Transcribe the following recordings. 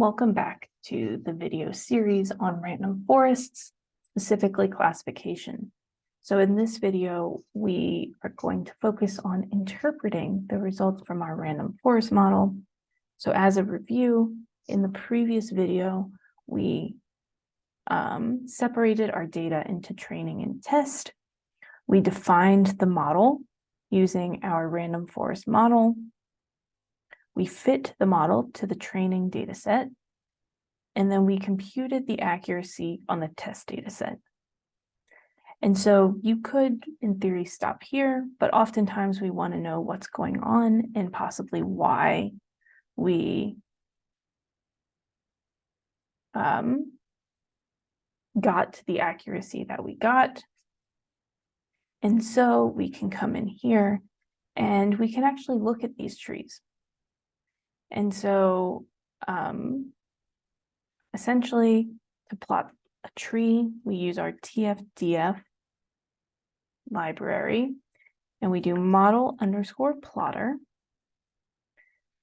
Welcome back to the video series on random forests, specifically classification. So in this video, we are going to focus on interpreting the results from our random forest model. So as a review, in the previous video, we um, separated our data into training and test. We defined the model using our random forest model we fit the model to the training data set, and then we computed the accuracy on the test data set. And so you could, in theory, stop here, but oftentimes we want to know what's going on and possibly why we um, got the accuracy that we got. And so we can come in here and we can actually look at these trees. And so um, essentially to plot a tree, we use our TFDF library and we do model underscore plotter.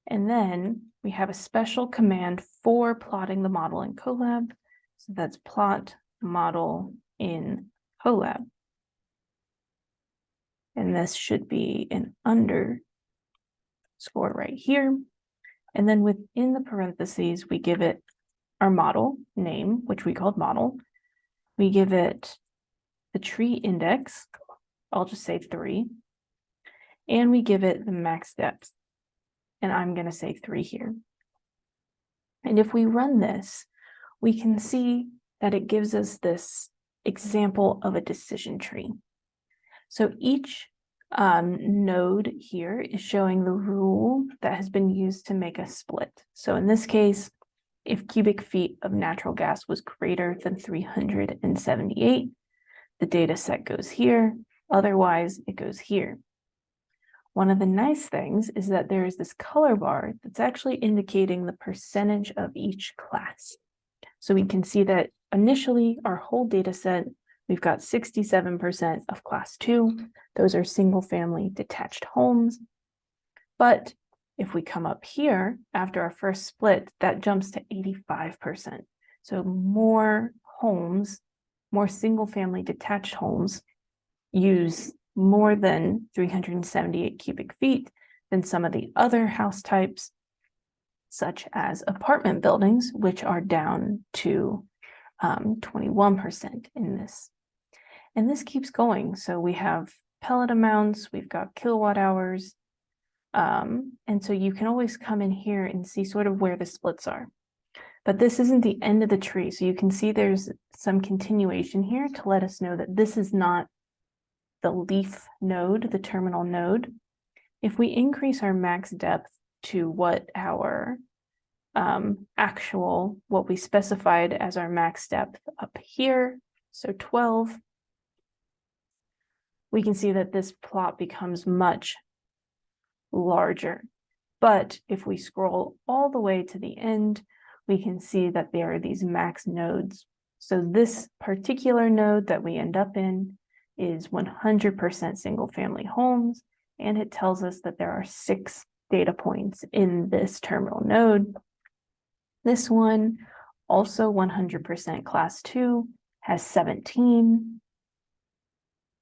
And then we have a special command for plotting the model in Colab. So that's plot model in Colab. And this should be an underscore right here. And then within the parentheses, we give it our model name, which we called model. We give it the tree index, I'll just say three. And we give it the max depth. And I'm going to say three here. And if we run this, we can see that it gives us this example of a decision tree. So each um, node here is showing the rule that has been used to make a split. So in this case, if cubic feet of natural gas was greater than 378, the data set goes here. Otherwise, it goes here. One of the nice things is that there is this color bar that's actually indicating the percentage of each class. So we can see that initially our whole data set We've got 67% of class two. Those are single family detached homes. But if we come up here after our first split, that jumps to 85%. So more homes, more single family detached homes use more than 378 cubic feet than some of the other house types, such as apartment buildings, which are down to 21% um, in this and this keeps going. So we have pellet amounts, we've got kilowatt hours. Um, and so you can always come in here and see sort of where the splits are. But this isn't the end of the tree. So you can see there's some continuation here to let us know that this is not the leaf node, the terminal node. If we increase our max depth to what our um, actual, what we specified as our max depth up here, so 12, we can see that this plot becomes much larger. But if we scroll all the way to the end, we can see that there are these max nodes. So this particular node that we end up in is 100% single family homes, and it tells us that there are six data points in this terminal node. This one, also 100% class two, has 17.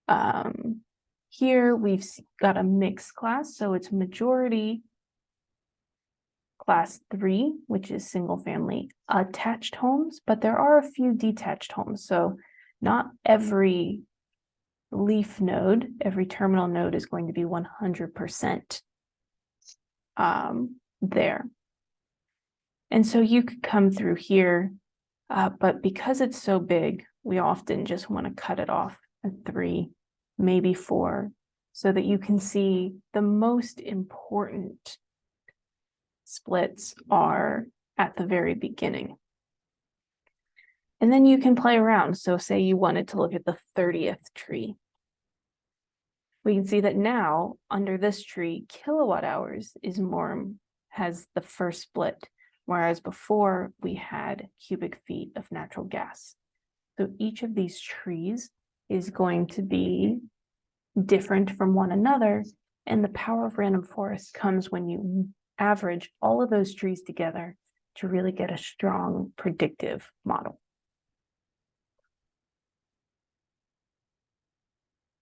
Um, here we've got a mixed class, so it's majority class three, which is single family attached homes, but there are a few detached homes. So not every leaf node, every terminal node is going to be 100% um, there. And so you could come through here, uh, but because it's so big, we often just want to cut it off three, maybe four, so that you can see the most important splits are at the very beginning. And then you can play around. So say you wanted to look at the 30th tree. We can see that now under this tree, kilowatt hours is more, has the first split, whereas before we had cubic feet of natural gas. So each of these trees is going to be different from one another. And the power of random forest comes when you average all of those trees together to really get a strong predictive model.